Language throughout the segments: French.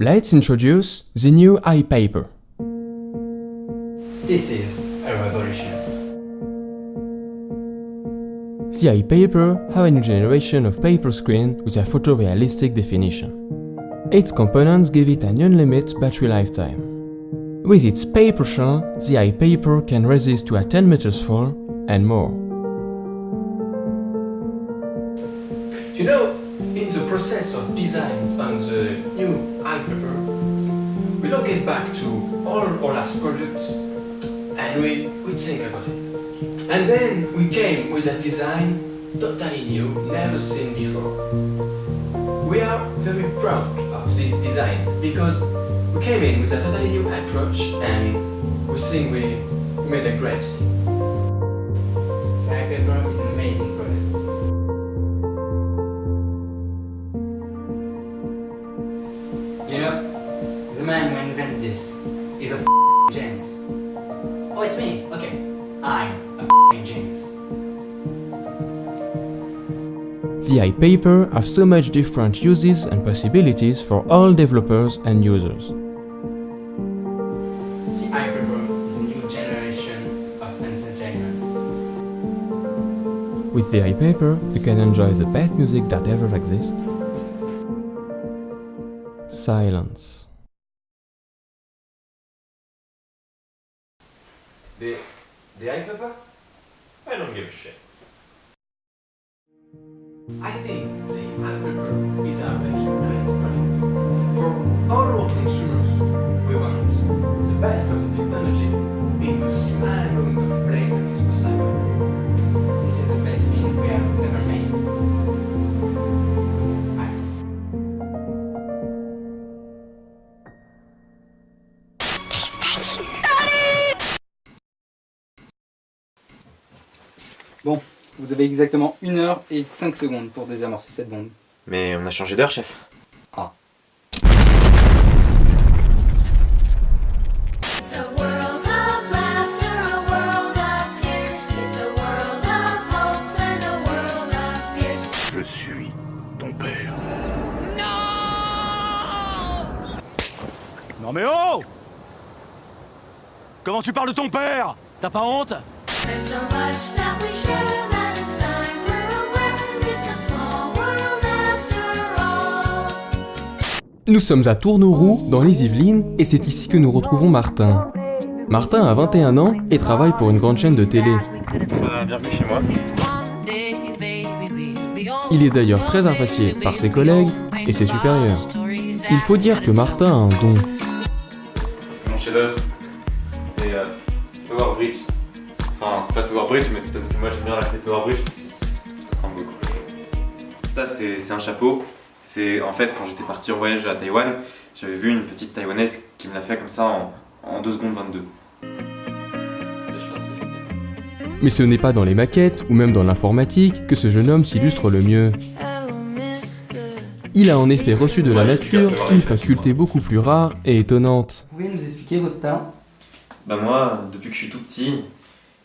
let's introduce the new iPaper. This is a revolution. The iPaper have a new generation of paper screen with a photorealistic definition. Its components give it an unlimited battery lifetime. With its paper shell, the iPaper can resist to a 10 meters fall and more. You know, in the process of designs on the uh, new iPaper, we look it back to all last products and we, we think about it. And then we came with a design totally new, never seen before. We are very proud of this design because we came in with a totally new approach and we think we made a great thing. The man who invented this is a f***ing genius. Oh, it's me. Okay, I'm a f***ing genius. The iPaper have so much different uses and possibilities for all developers and users. The iPaper is a new generation of entertainment. With the iPaper, you can enjoy the best music that ever exists. Silence. The, the iPaper? I don't give a shit. I think the iPaper is a very great product. For all consumers, we want the best of the technology into small amount of Bon, vous avez exactement 1 heure et 5 secondes pour désamorcer cette bombe. Mais on a changé d'heure, chef. It's a world of laughter, a world of tears. It's a world of hopes and a world of fears. Je suis ton père. Non mais oh Comment tu parles de ton père? T'as pas honte? Nous sommes à Tourneauroux, dans les Yvelines, et c'est ici que nous retrouvons Martin. Martin a 21 ans et travaille pour une grande chaîne de télé. bienvenue chez moi. Il est d'ailleurs très apprécié par ses collègues et ses supérieurs. Il faut dire que Martin a un don. Mon chef-d'œuvre, c'est euh, Tower Bridge. Enfin, c'est pas Tower Bridge, mais c'est parce que moi j'aime bien l'appeler Tower Bridge. Ça ressemble beaucoup. Ça, c'est un chapeau. C'est en fait quand j'étais parti en voyage à Taïwan, j'avais vu une petite taïwanaise qui me l'a fait comme ça en, en 2 secondes 22. Je fais un seul. Mais ce n'est pas dans les maquettes ou même dans l'informatique que ce jeune homme s'illustre le mieux. Il a en effet reçu de la nature une faculté beaucoup plus rare et étonnante. Vous pouvez nous expliquer votre talent Bah moi, depuis que je suis tout petit,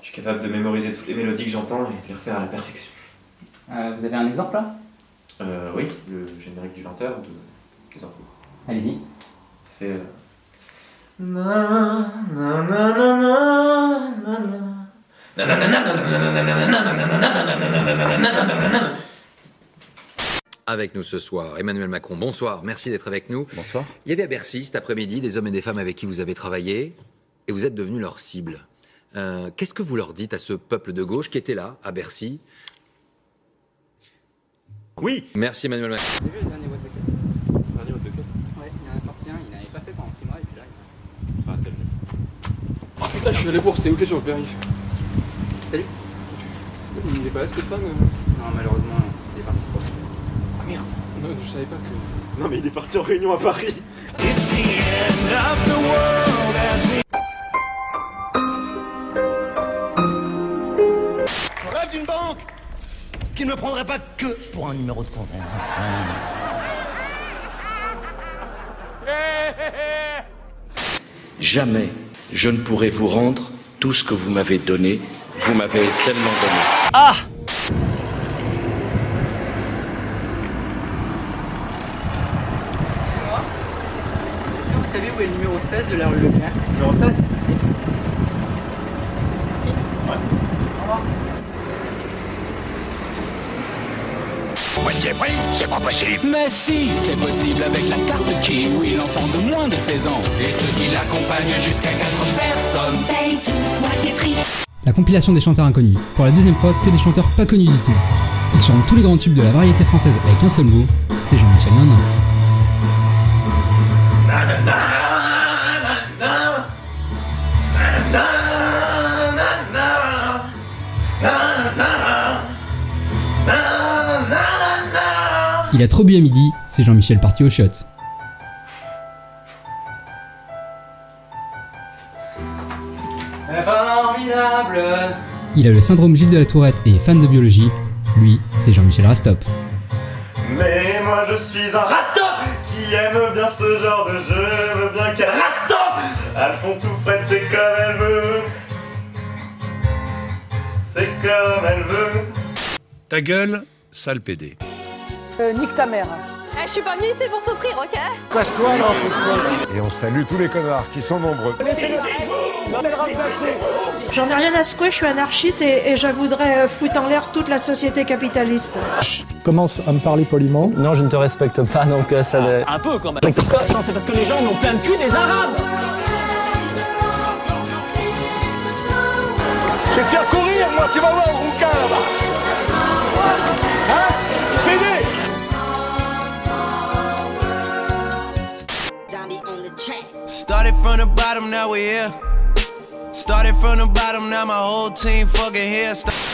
je suis capable de mémoriser toutes les mélodies que j'entends et de les refaire à la perfection. Vous avez un exemple là Oui, le générique du 20h de... Allez-y. Ça fait... Avec nous ce soir, Emmanuel Macron, bonsoir, merci d'être avec nous. Bonsoir. Il y avait à Bercy cet après-midi des hommes et des femmes avec qui vous avez travaillé et vous êtes devenu leur cible. Euh, Qu'est-ce que vous leur dites à ce peuple de gauche qui était là, à Bercy Oui Merci Emmanuel Macron. Vous avez vu le dernier What the Cut Ouais, il y en a sorti un, il n'avait pas fait pendant 6 mois et puis là. il- Ah putain, je suis allé voir, c'est où que sur le périph' Salut Il est pas là, Stéphane Non, malheureusement, il est parti trop. Ah merde Non, je savais pas que. Non mais il est parti en réunion à Paris. Banque qui ne me prendrait pas que pour un numéro de compte. Jamais je ne pourrai vous rendre tout ce que vous m'avez donné. Vous m'avez tellement donné. savez où est le numéro 16 de la rue Leclerc? Numéro 16 Merci. Ouais. Au revoir. C'est pas possible. Mais si, c'est possible avec la carte Kiwi, l'enfant de moins de 16 ans. Et ceux qui l'accompagnent jusqu'à 4 personnes. Paye tous moitié prix. La compilation des chanteurs inconnus. Pour la deuxième fois, que des chanteurs pas connus du tout. Ils chantent tous les grands tubes de la variété française avec un seul mot, c'est Jean-Michel Nanin. Il a trop bu à midi, c'est Jean-Michel parti au shot. Formidable Il a le syndrome Gilles de la Tourette et est fan de biologie. Lui, c'est Jean-Michel Rastop. Mais moi je suis un rastop qui aime bien ce genre de jeu, veut bien qu'elle rastop Alphonse ou Fred, c'est comme elle veut. C'est comme elle veut. Ta gueule, sale pédé. Euh, nique ta mère. Eh, je suis pas venue ici pour souffrir, ok Casse-toi là, Et on salue tous les connards qui sont nombreux. J'en ai rien à secouer, je suis anarchiste et, et je voudrais euh, foutre en l'air toute la société capitaliste. Commence à me parler poliment. Non, je ne te respecte pas, donc euh, ça ne... Un peu quand même. Non, c'est parce que les gens en ont plein le cul des Arabes Je vais te faire courir, moi, tu vas voir le rouquin là-bas. Hein Started from the bottom, now we're here. Started from the bottom, now my whole team fucking here. Sta-